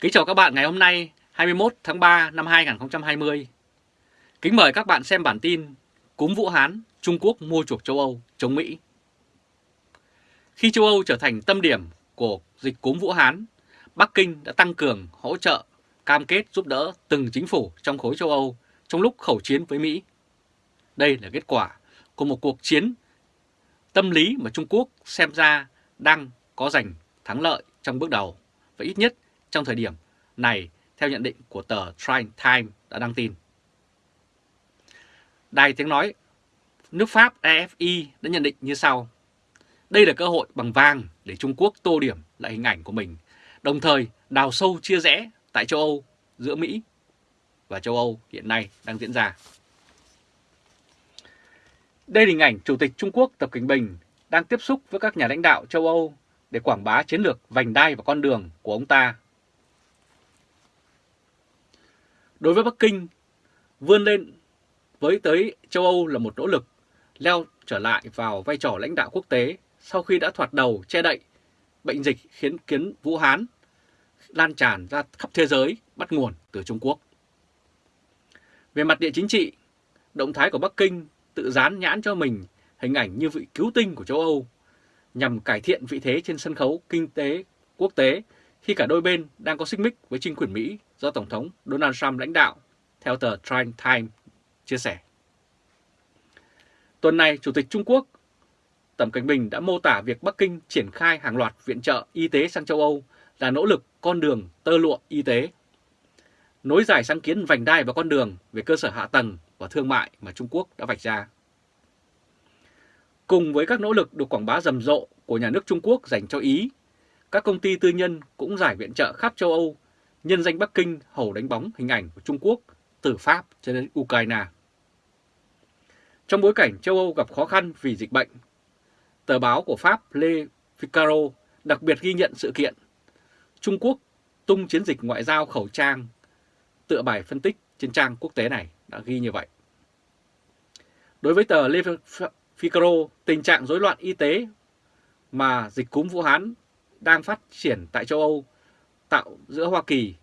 Kính chào các bạn ngày hôm nay 21 tháng 3 năm 2020. Kính mời các bạn xem bản tin Cúm Vũ Hán, Trung Quốc mua chuộc châu Âu chống Mỹ. Khi châu Âu trở thành tâm điểm của dịch cúm Vũ Hán, Bắc Kinh đã tăng cường hỗ trợ, cam kết giúp đỡ từng chính phủ trong khối châu Âu trong lúc khẩu chiến với Mỹ. Đây là kết quả của một cuộc chiến tâm lý mà Trung Quốc xem ra đang có giành thắng lợi trong bước đầu và ít nhất trong thời điểm này theo nhận định của tờ Trine Time đã đăng tin. Đài tiếng nói nước Pháp AFI đã nhận định như sau. Đây là cơ hội bằng vàng để Trung Quốc tô điểm lại hình ảnh của mình, đồng thời đào sâu chia rẽ tại châu Âu giữa Mỹ và châu Âu hiện nay đang diễn ra. Đây là hình ảnh Chủ tịch Trung Quốc Tập Cận Bình đang tiếp xúc với các nhà lãnh đạo châu Âu để quảng bá chiến lược vành đai và con đường của ông ta. Đối với Bắc Kinh, vươn lên với tới châu Âu là một nỗ lực leo trở lại vào vai trò lãnh đạo quốc tế sau khi đã thoạt đầu che đậy bệnh dịch khiến kiến Vũ Hán lan tràn ra khắp thế giới bắt nguồn từ Trung Quốc. Về mặt địa chính trị, động thái của Bắc Kinh tự dán nhãn cho mình hình ảnh như vị cứu tinh của châu Âu nhằm cải thiện vị thế trên sân khấu kinh tế quốc tế khi cả đôi bên đang có xích mích với chính quyền Mỹ do Tổng thống Donald Trump lãnh đạo, theo tờ Trine Time chia sẻ. Tuần này, Chủ tịch Trung Quốc Tập Cảnh Bình đã mô tả việc Bắc Kinh triển khai hàng loạt viện trợ y tế sang châu Âu là nỗ lực con đường tơ lụa y tế. Nối dài sáng kiến vành đai và con đường về cơ sở hạ tầng và thương mại mà Trung Quốc đã vạch ra. Cùng với các nỗ lực được quảng bá rầm rộ của nhà nước Trung Quốc dành cho Ý, các công ty tư nhân cũng giải viện trợ khắp châu Âu, nhân danh Bắc Kinh hầu đánh bóng hình ảnh của Trung Quốc từ Pháp cho đến Ukraine. Trong bối cảnh châu Âu gặp khó khăn vì dịch bệnh, tờ báo của Pháp Le Figaro đặc biệt ghi nhận sự kiện Trung Quốc tung chiến dịch ngoại giao khẩu trang, tựa bài phân tích trên trang quốc tế này đã ghi như vậy. Đối với tờ Le Figaro, tình trạng rối loạn y tế mà dịch cúm Vũ Hán đang phát triển tại châu Âu tạo giữa Hoa Kỳ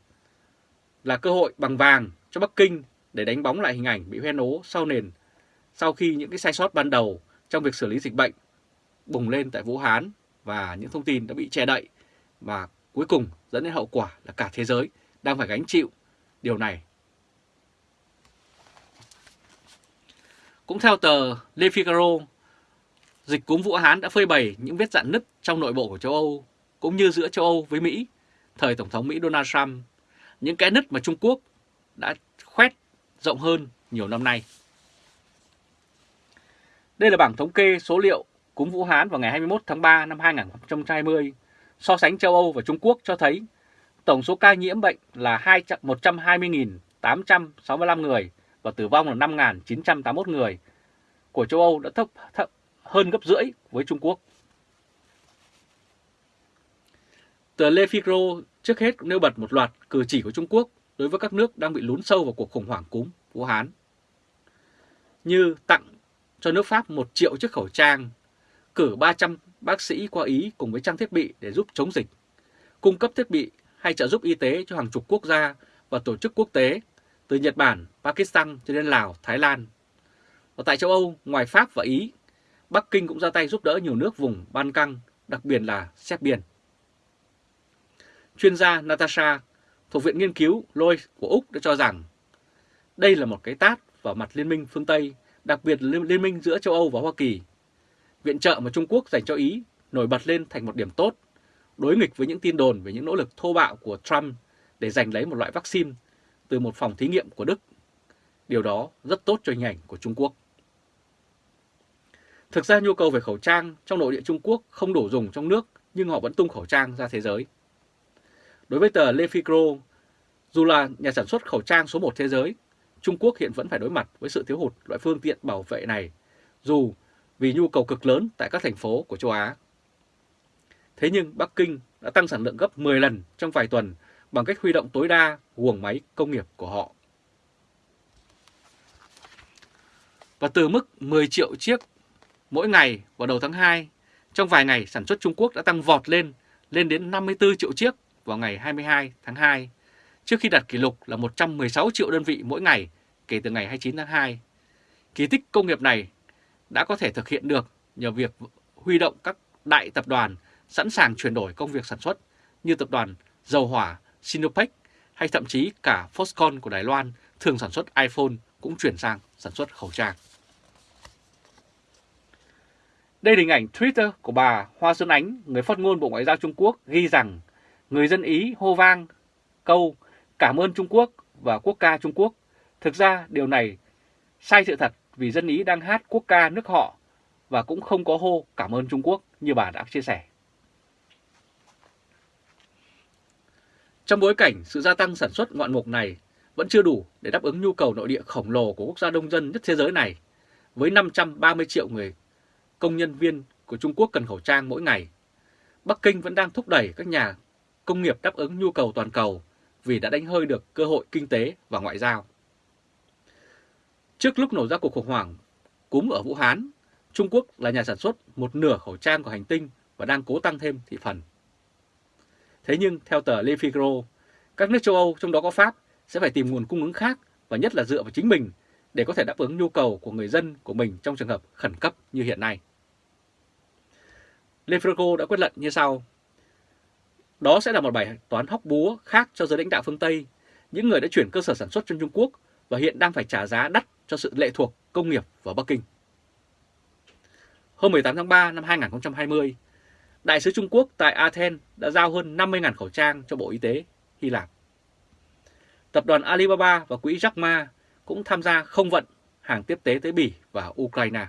là cơ hội bằng vàng cho Bắc Kinh để đánh bóng lại hình ảnh bị hoen ố sau nền sau khi những cái sai sót ban đầu trong việc xử lý dịch bệnh bùng lên tại Vũ Hán và những thông tin đã bị che đậy và cuối cùng dẫn đến hậu quả là cả thế giới đang phải gánh chịu điều này. Cũng theo tờ Le Figaro, dịch cúm Vũ Hán đã phơi bày những vết dạn nứt trong nội bộ của châu Âu cũng như giữa châu Âu với Mỹ, thời Tổng thống Mỹ Donald Trump, những cái nứt mà Trung Quốc đã khoét rộng hơn nhiều năm nay. Đây là bảng thống kê số liệu cúm Vũ Hán vào ngày 21 tháng 3 năm 2020, so sánh châu Âu và Trung Quốc cho thấy tổng số ca nhiễm bệnh là 120.865 người và tử vong là 5.981 người của châu Âu đã thấp, thấp hơn gấp rưỡi với Trung Quốc. Tờ Le Figaro trước hết cũng nêu bật một loạt cử chỉ của Trung Quốc đối với các nước đang bị lún sâu vào cuộc khủng hoảng cúm Vũ Hán. Như tặng cho nước Pháp 1 triệu chiếc khẩu trang, cử 300 bác sĩ qua Ý cùng với trang thiết bị để giúp chống dịch, cung cấp thiết bị hay trợ giúp y tế cho hàng chục quốc gia và tổ chức quốc tế từ Nhật Bản, Pakistan cho đến Lào, Thái Lan. Và tại châu Âu, ngoài Pháp và Ý, Bắc Kinh cũng ra tay giúp đỡ nhiều nước vùng Ban Căng, đặc biệt là Séc Biển. Chuyên gia Natasha thuộc Viện Nghiên cứu Lois của Úc đã cho rằng đây là một cái tát vào mặt Liên minh phương Tây, đặc biệt là Liên minh giữa châu Âu và Hoa Kỳ. Viện trợ mà Trung Quốc dành cho Ý nổi bật lên thành một điểm tốt, đối nghịch với những tin đồn về những nỗ lực thô bạo của Trump để giành lấy một loại vaccine từ một phòng thí nghiệm của Đức. Điều đó rất tốt cho hình ảnh của Trung Quốc. Thực ra nhu cầu về khẩu trang trong nội địa Trung Quốc không đủ dùng trong nước nhưng họ vẫn tung khẩu trang ra thế giới. Đối với tờ Le Figaro, dù là nhà sản xuất khẩu trang số 1 thế giới, Trung Quốc hiện vẫn phải đối mặt với sự thiếu hụt loại phương tiện bảo vệ này, dù vì nhu cầu cực lớn tại các thành phố của châu Á. Thế nhưng Bắc Kinh đã tăng sản lượng gấp 10 lần trong vài tuần bằng cách huy động tối đa guồng máy công nghiệp của họ. Và từ mức 10 triệu chiếc mỗi ngày vào đầu tháng 2, trong vài ngày sản xuất Trung Quốc đã tăng vọt lên, lên đến 54 triệu chiếc vào ngày 22 tháng 2, trước khi đặt kỷ lục là 116 triệu đơn vị mỗi ngày kể từ ngày 29 tháng 2. Kỳ tích công nghiệp này đã có thể thực hiện được nhờ việc huy động các đại tập đoàn sẵn sàng chuyển đổi công việc sản xuất như tập đoàn dầu hỏa Sinopec hay thậm chí cả Foxconn của Đài Loan thường sản xuất iPhone cũng chuyển sang sản xuất khẩu trang. Đây là hình ảnh Twitter của bà Hoa Xuân Ánh, người phát ngôn Bộ Ngoại giao Trung Quốc ghi rằng người dân Ý hô vang câu cảm ơn Trung Quốc và quốc ca Trung Quốc. Thực ra điều này sai sự thật vì dân Ý đang hát quốc ca nước họ và cũng không có hô cảm ơn Trung Quốc như bà đã chia sẻ. Trong bối cảnh sự gia tăng sản xuất ngoạn mục này vẫn chưa đủ để đáp ứng nhu cầu nội địa khổng lồ của quốc gia đông dân nhất thế giới này, với 530 triệu người công nhân viên của Trung Quốc cần khẩu trang mỗi ngày. Bắc Kinh vẫn đang thúc đẩy các nhà công nghiệp đáp ứng nhu cầu toàn cầu vì đã đánh hơi được cơ hội kinh tế và ngoại giao. Trước lúc nổ ra cuộc khủng hoảng cúm ở Vũ Hán, Trung Quốc là nhà sản xuất một nửa khẩu trang của hành tinh và đang cố tăng thêm thị phần. Thế nhưng theo tờ Le Figaro, các nước châu Âu trong đó có Pháp sẽ phải tìm nguồn cung ứng khác và nhất là dựa vào chính mình để có thể đáp ứng nhu cầu của người dân của mình trong trường hợp khẩn cấp như hiện nay. Le Figaro đã quyết luận như sau. Đó sẽ là một bài toán hóc búa khác cho giới lãnh đạo phương Tây, những người đã chuyển cơ sở sản xuất trong Trung Quốc và hiện đang phải trả giá đắt cho sự lệ thuộc công nghiệp vào Bắc Kinh. Hôm 18 tháng 3 năm 2020, Đại sứ Trung Quốc tại Athens đã giao hơn 50.000 khẩu trang cho Bộ Y tế Hy Lạp. Tập đoàn Alibaba và quỹ Jack Ma cũng tham gia không vận hàng tiếp tế tới Bỉ và Ukraine.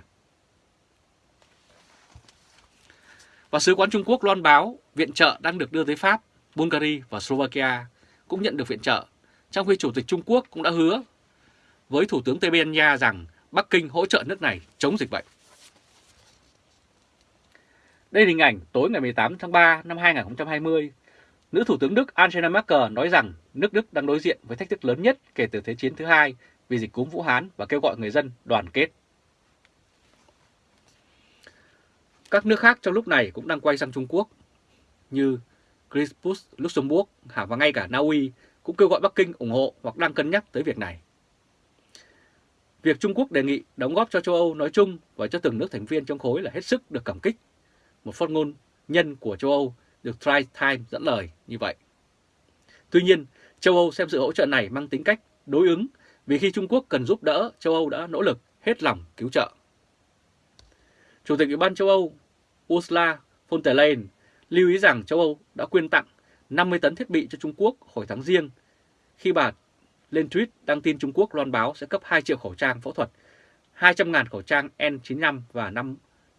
Và sứ quán Trung Quốc loan báo viện trợ đang được đưa tới Pháp, Bulgaria và Slovakia cũng nhận được viện trợ, trong khi Chủ tịch Trung Quốc cũng đã hứa với Thủ tướng Tây Ban Nha rằng Bắc Kinh hỗ trợ nước này chống dịch bệnh. Đây là hình ảnh tối ngày 18 tháng 3 năm 2020. Nữ Thủ tướng Đức Angela Merkel nói rằng nước Đức đang đối diện với thách thức lớn nhất kể từ Thế chiến thứ hai vì dịch cúm Vũ Hán và kêu gọi người dân đoàn kết. Các nước khác trong lúc này cũng đang quay sang Trung Quốc như Crispus Luxembourg và ngay cả Na Uy cũng kêu gọi Bắc Kinh ủng hộ hoặc đang cân nhắc tới việc này. Việc Trung Quốc đề nghị đóng góp cho châu Âu nói chung và cho từng nước thành viên trong khối là hết sức được cảm kích một phát ngôn nhân của châu Âu được Tri Time dẫn lời như vậy. Tuy nhiên, châu Âu xem sự hỗ trợ này mang tính cách đối ứng vì khi Trung Quốc cần giúp đỡ, châu Âu đã nỗ lực hết lòng cứu trợ. Chủ tịch Ủy ban châu Âu Ursula von der Leyen lưu ý rằng châu Âu đã quyên tặng 50 tấn thiết bị cho Trung Quốc hồi tháng riêng khi bà lên tweet đăng tin Trung Quốc loan báo sẽ cấp 2 triệu khẩu trang phẫu thuật, 200.000 khẩu trang N95 và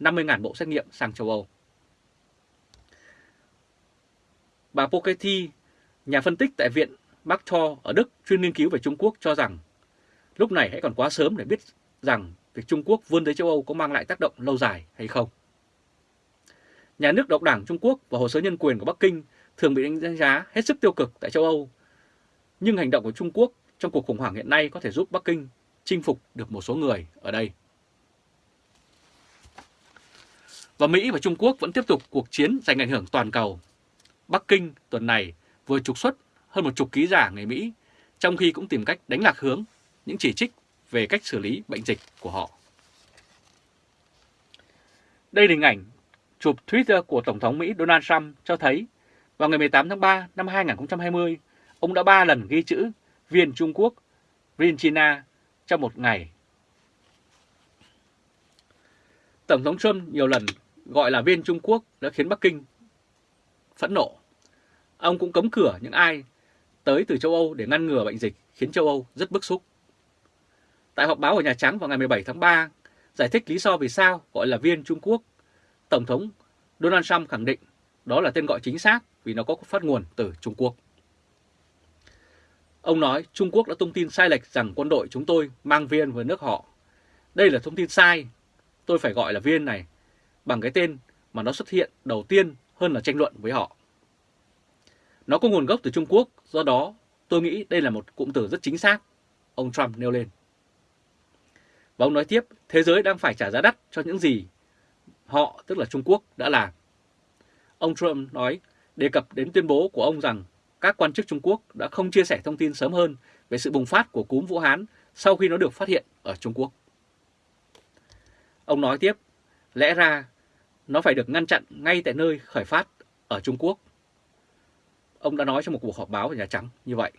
50.000 bộ xét nghiệm sang châu Âu. Bà Poketi, nhà phân tích tại Viện Marktor ở Đức chuyên nghiên cứu về Trung Quốc cho rằng lúc này hãy còn quá sớm để biết rằng việc Trung Quốc vươn tới châu Âu có mang lại tác động lâu dài hay không. Nhà nước độc đảng Trung Quốc và hồ sơ nhân quyền của Bắc Kinh thường bị đánh giá hết sức tiêu cực tại châu Âu. Nhưng hành động của Trung Quốc trong cuộc khủng hoảng hiện nay có thể giúp Bắc Kinh chinh phục được một số người ở đây. Và Mỹ và Trung Quốc vẫn tiếp tục cuộc chiến giành ảnh hưởng toàn cầu Bắc Kinh tuần này vừa trục xuất hơn một chục ký giả người Mỹ, trong khi cũng tìm cách đánh lạc hướng những chỉ trích về cách xử lý bệnh dịch của họ. Đây là hình ảnh chụp Twitter của Tổng thống Mỹ Donald Trump cho thấy vào ngày 18 tháng 3 năm 2020, ông đã ba lần ghi chữ viên Trung Quốc, viên China trong một ngày. Tổng thống Trump nhiều lần gọi là viên Trung Quốc đã khiến Bắc Kinh phẫn nộ. Ông cũng cấm cửa những ai tới từ châu Âu để ngăn ngừa bệnh dịch khiến châu Âu rất bức xúc. Tại họp báo ở Nhà Trắng vào ngày 17 tháng 3, giải thích lý do vì sao gọi là viên Trung Quốc, Tổng thống Donald Trump khẳng định đó là tên gọi chính xác vì nó có phát nguồn từ Trung Quốc. Ông nói Trung Quốc đã tung tin sai lệch rằng quân đội chúng tôi mang viên với nước họ. Đây là thông tin sai, tôi phải gọi là viên này bằng cái tên mà nó xuất hiện đầu tiên hơn là tranh luận với họ. Nó có nguồn gốc từ Trung Quốc, do đó tôi nghĩ đây là một cụm từ rất chính xác, ông Trump nêu lên. Và ông nói tiếp, thế giới đang phải trả giá đắt cho những gì họ, tức là Trung Quốc, đã làm. Ông Trump nói, đề cập đến tuyên bố của ông rằng các quan chức Trung Quốc đã không chia sẻ thông tin sớm hơn về sự bùng phát của cúm Vũ Hán sau khi nó được phát hiện ở Trung Quốc. Ông nói tiếp, lẽ ra nó phải được ngăn chặn ngay tại nơi khởi phát ở Trung Quốc. Ông đã nói trong một cuộc họp báo ở Nhà Trắng như vậy.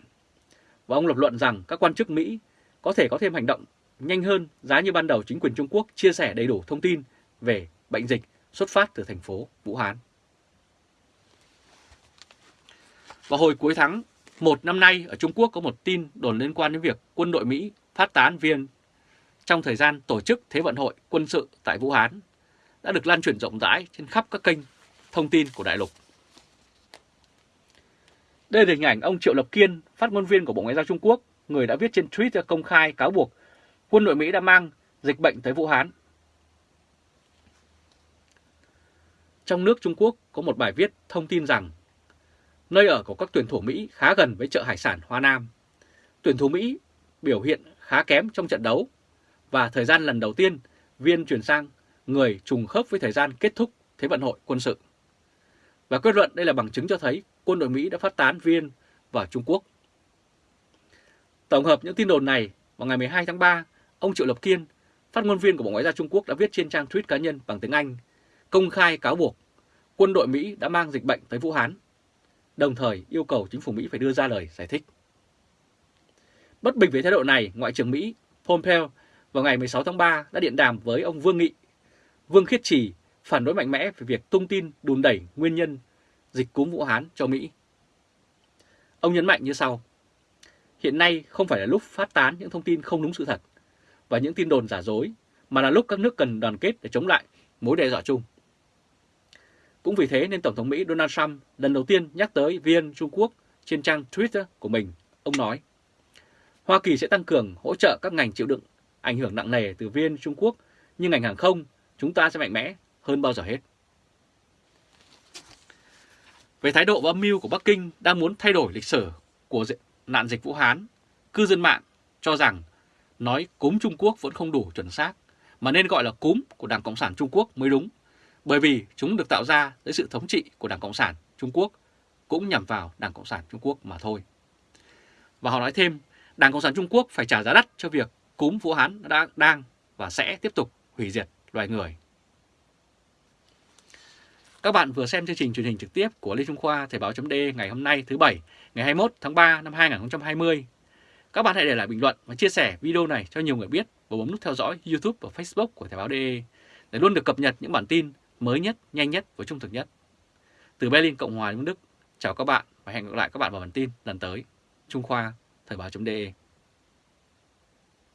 Và ông lập luận rằng các quan chức Mỹ có thể có thêm hành động nhanh hơn giá như ban đầu chính quyền Trung Quốc chia sẻ đầy đủ thông tin về bệnh dịch xuất phát từ thành phố Vũ Hán. Vào hồi cuối tháng 1 năm nay, ở Trung Quốc có một tin đồn liên quan đến việc quân đội Mỹ phát tán viên trong thời gian tổ chức Thế vận hội quân sự tại Vũ Hán đã được lan truyền rộng rãi trên khắp các kênh thông tin của đại lục. Đây là hình ảnh ông Triệu Lập Kiên, phát ngôn viên của Bộ Ngoại giao Trung Quốc, người đã viết trên Twitter công khai cáo buộc quân đội Mỹ đã mang dịch bệnh tới Vũ Hán. Trong nước Trung Quốc có một bài viết thông tin rằng nơi ở của các tuyển thủ Mỹ khá gần với chợ hải sản Hoa Nam. Tuyển thủ Mỹ biểu hiện khá kém trong trận đấu và thời gian lần đầu tiên viên chuyển sang người trùng khớp với thời gian kết thúc Thế vận hội quân sự. Và kết luận đây là bằng chứng cho thấy quân đội Mỹ đã phát tán viên vào Trung Quốc. Tổng hợp những tin đồn này, vào ngày 12 tháng 3, ông Triệu Lập Kiên, phát ngôn viên của Bộ Ngoại giao Trung Quốc đã viết trên trang tweet cá nhân bằng tiếng Anh, công khai cáo buộc quân đội Mỹ đã mang dịch bệnh tới Vũ Hán, đồng thời yêu cầu chính phủ Mỹ phải đưa ra lời giải thích. Bất bình với thái độ này, Ngoại trưởng Mỹ Pompeo vào ngày 16 tháng 3 đã điện đàm với ông Vương Nghị, Vương Khiết Trì phản đối mạnh mẽ về việc tung tin đùn đẩy nguyên nhân dịch cúm Vũ Hán cho Mỹ. Ông nhấn mạnh như sau, hiện nay không phải là lúc phát tán những thông tin không đúng sự thật và những tin đồn giả dối, mà là lúc các nước cần đoàn kết để chống lại mối đe dọa chung. Cũng vì thế nên Tổng thống Mỹ Donald Trump lần đầu tiên nhắc tới viên Trung Quốc trên trang Twitter của mình. Ông nói, Hoa Kỳ sẽ tăng cường hỗ trợ các ngành chịu đựng ảnh hưởng nặng nề từ viên Trung Quốc như ngành hàng không, chúng ta sẽ mạnh mẽ hơn bao giờ hết. Về thái độ và âm mưu của Bắc Kinh đang muốn thay đổi lịch sử của nạn dịch Vũ Hán, cư dân mạng cho rằng nói cúm Trung Quốc vẫn không đủ chuẩn xác, mà nên gọi là cúm của Đảng Cộng sản Trung Quốc mới đúng, bởi vì chúng được tạo ra dưới sự thống trị của Đảng Cộng sản Trung Quốc, cũng nhằm vào Đảng Cộng sản Trung Quốc mà thôi. Và họ nói thêm, Đảng Cộng sản Trung Quốc phải trả giá đắt cho việc cúm Vũ Hán đã, đang và sẽ tiếp tục hủy diệt loài người. Các bạn vừa xem chương trình truyền hình trực tiếp của Lê Trung Khoa Thời báo .de ngày hôm nay thứ Bảy, ngày 21 tháng 3 năm 2020. Các bạn hãy để lại bình luận và chia sẻ video này cho nhiều người biết và bấm nút theo dõi YouTube và Facebook của Thời báo DE để luôn được cập nhật những bản tin mới nhất, nhanh nhất và trung thực nhất. Từ Berlin, Cộng hòa Liên Đức, chào các bạn và hẹn gặp lại các bạn vào bản tin lần tới. Trung Khoa, Thời báo de